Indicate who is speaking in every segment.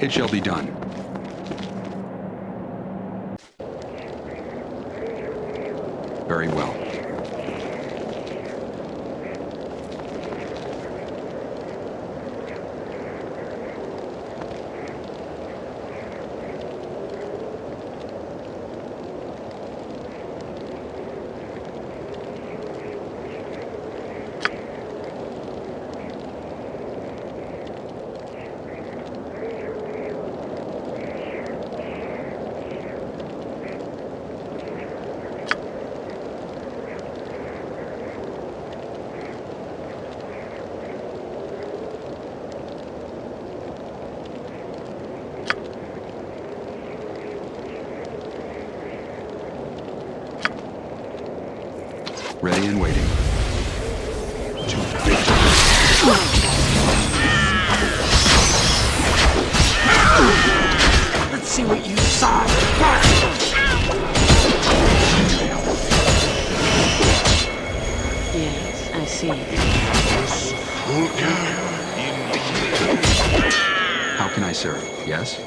Speaker 1: It shall be done. Very well. Ready and waiting. To.
Speaker 2: Let's see what you saw.
Speaker 3: Yes, I see.
Speaker 1: How can I serve? Yes?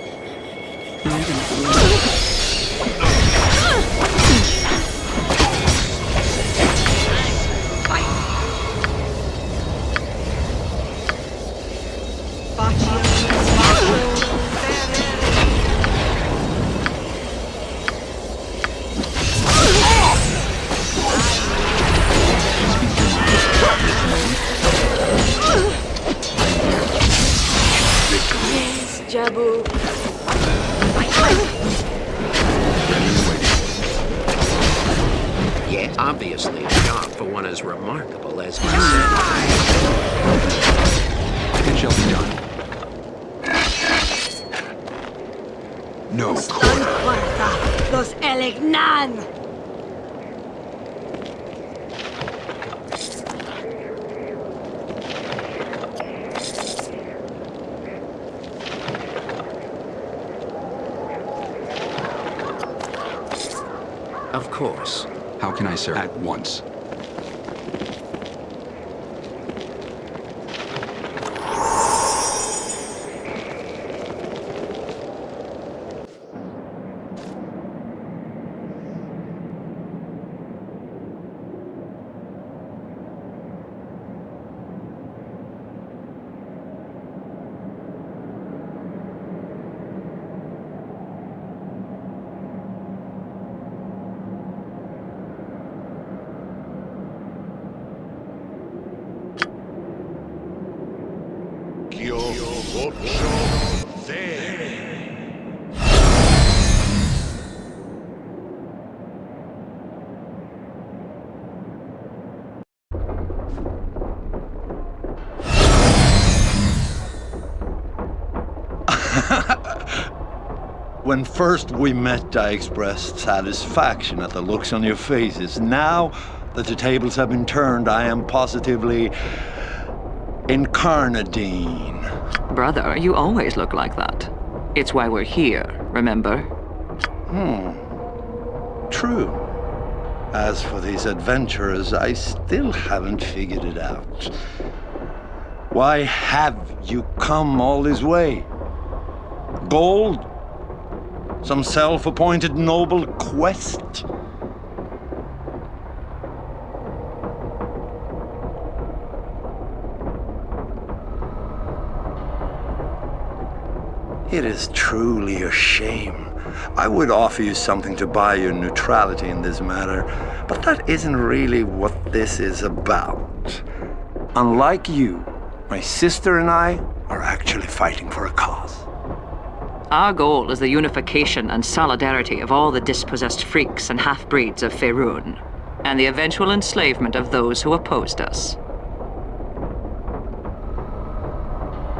Speaker 3: Jabu.
Speaker 1: Ready and waiting.
Speaker 2: Yeah, obviously a job for one as remarkable as myself.
Speaker 1: It shall be done. No quarter.
Speaker 4: Puerta, los Elignan!
Speaker 2: Of course.
Speaker 1: How can I serve? At once.
Speaker 5: When first we met, I expressed satisfaction at the looks on your faces. Now that the tables have been turned, I am positively incarnadine.
Speaker 6: Brother, you always look like that. It's why we're here, remember? Hmm.
Speaker 5: True. As for these adventurers, I still haven't figured it out. Why have you come all this way? Gold? Some self-appointed noble quest? It is truly a shame. I would offer you something to buy your neutrality in this matter, but that isn't really what this is about. Unlike you, my sister and I are actually fighting for a cause.
Speaker 6: Our goal is the unification and solidarity of all the dispossessed freaks and half-breeds of Faerun, and the eventual enslavement of those who opposed us.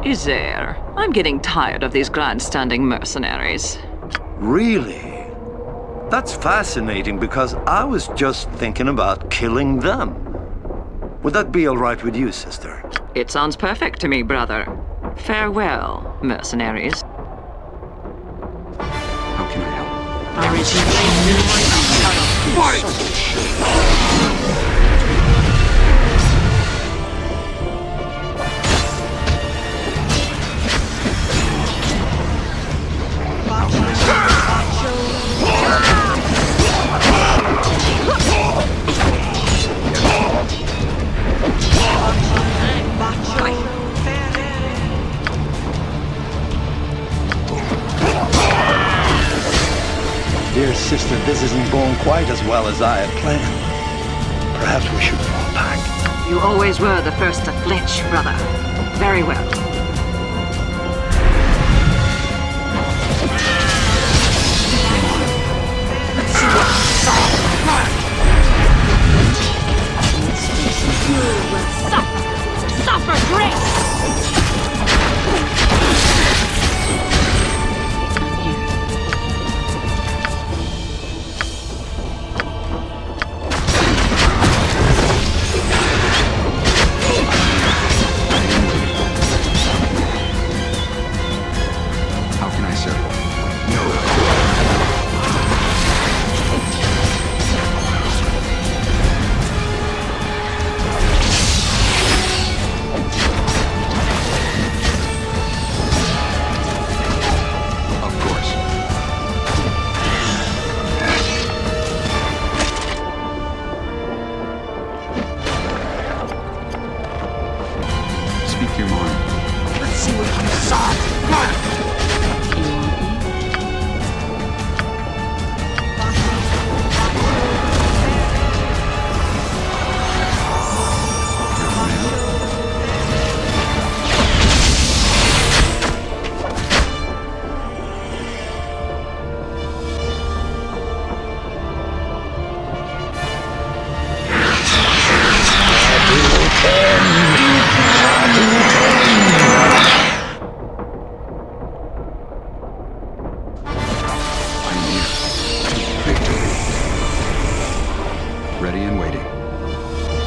Speaker 6: Isair, I'm getting tired of these grandstanding mercenaries.
Speaker 5: Really? That's fascinating because I was just thinking about killing them. Would that be all right with you, sister?
Speaker 6: It sounds perfect to me, brother. Farewell, mercenaries.
Speaker 1: I help?
Speaker 5: This isn't going quite as well as I had planned. Perhaps we should fall back.
Speaker 6: You always were the first to flinch, brother. Very well.
Speaker 4: You will suffer. Suffer great.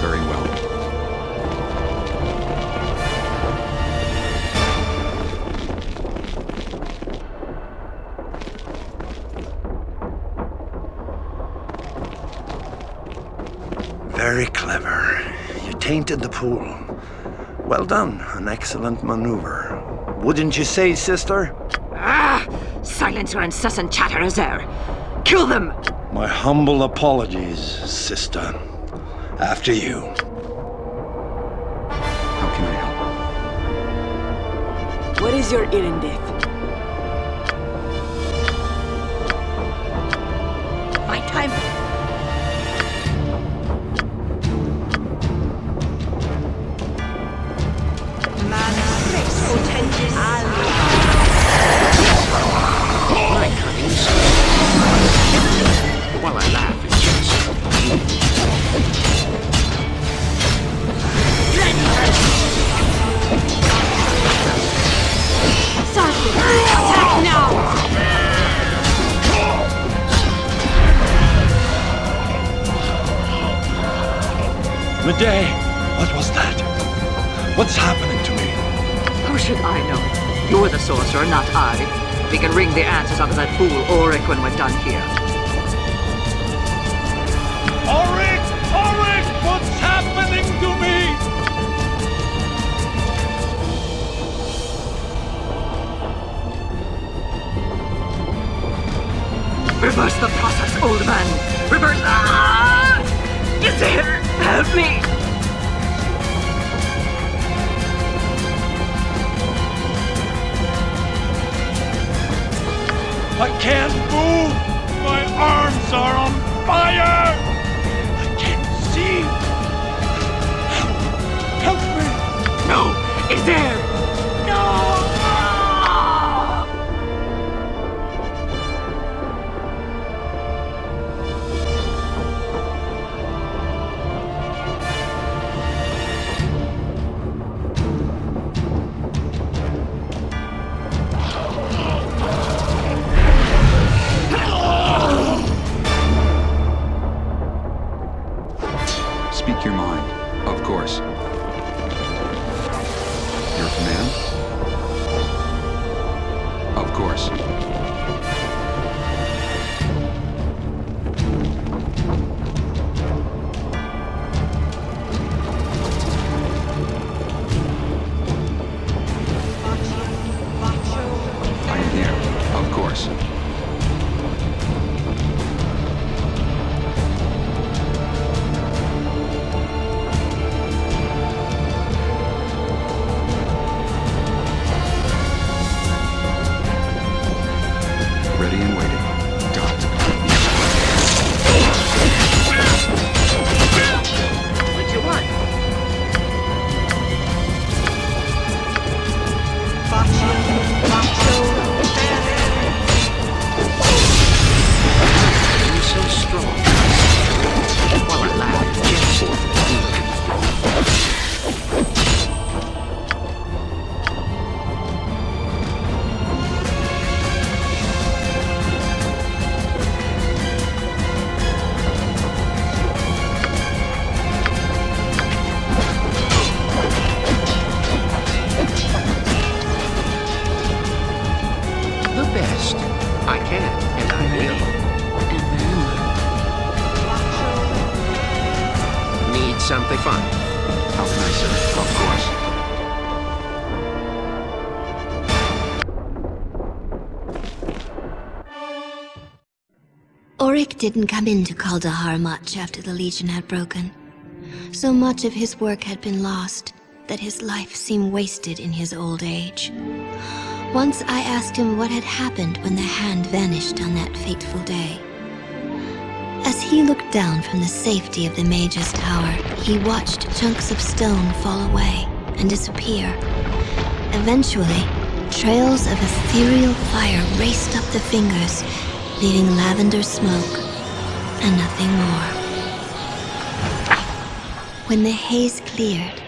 Speaker 1: Very well.
Speaker 5: Very clever. You tainted the pool. Well done. An excellent maneuver. Wouldn't you say, sister?
Speaker 6: Ah! Silence your incessant chatter, Azer. Kill them!
Speaker 5: My humble apologies, sister. After you.
Speaker 1: How can I help?
Speaker 3: What is your erindith?
Speaker 4: My time.
Speaker 6: You're the sorcerer, not I. We can wring the answers out of that fool Orrick when we're done here.
Speaker 5: Orrick! Orrick! What's happening to me?
Speaker 6: Reverse the process, old man! Reverse... Ah! Is there? Help me!
Speaker 5: Are on fire!
Speaker 6: and waiting.
Speaker 7: Orrick didn't come into Kuldahar much after the Legion had broken. So much of his work had been lost that his life seemed wasted in his old age. Once I asked him what had happened when the hand vanished on that fateful day. As he looked down from the safety of the Mage's Tower, he watched chunks of stone fall away and disappear. Eventually, trails of ethereal fire raced up the fingers, leaving lavender smoke and nothing more. When the haze cleared,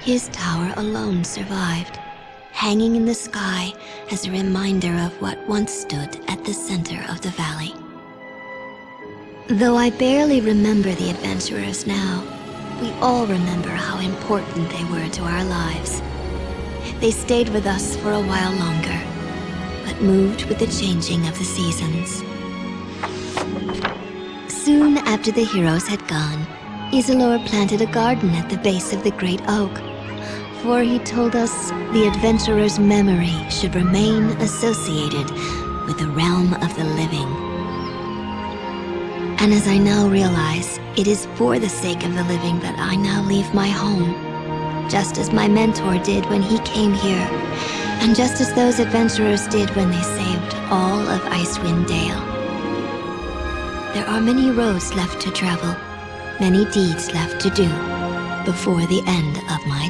Speaker 7: his tower alone survived, hanging in the sky as a reminder of what once stood at the center of the valley. Though I barely remember the adventurers now, we all remember how important they were to our lives. They stayed with us for a while longer, but moved with the changing of the seasons. Soon after the heroes had gone, Isilor planted a garden at the base of the great oak. For he told us the adventurer's memory should remain associated with the realm of the living. And as I now realize, it is for the sake of the living that I now leave my home. Just as my mentor did when he came here, and just as those adventurers did when they saved all of Icewind Dale. There are many roads left to travel, many deeds left to do before the end of my.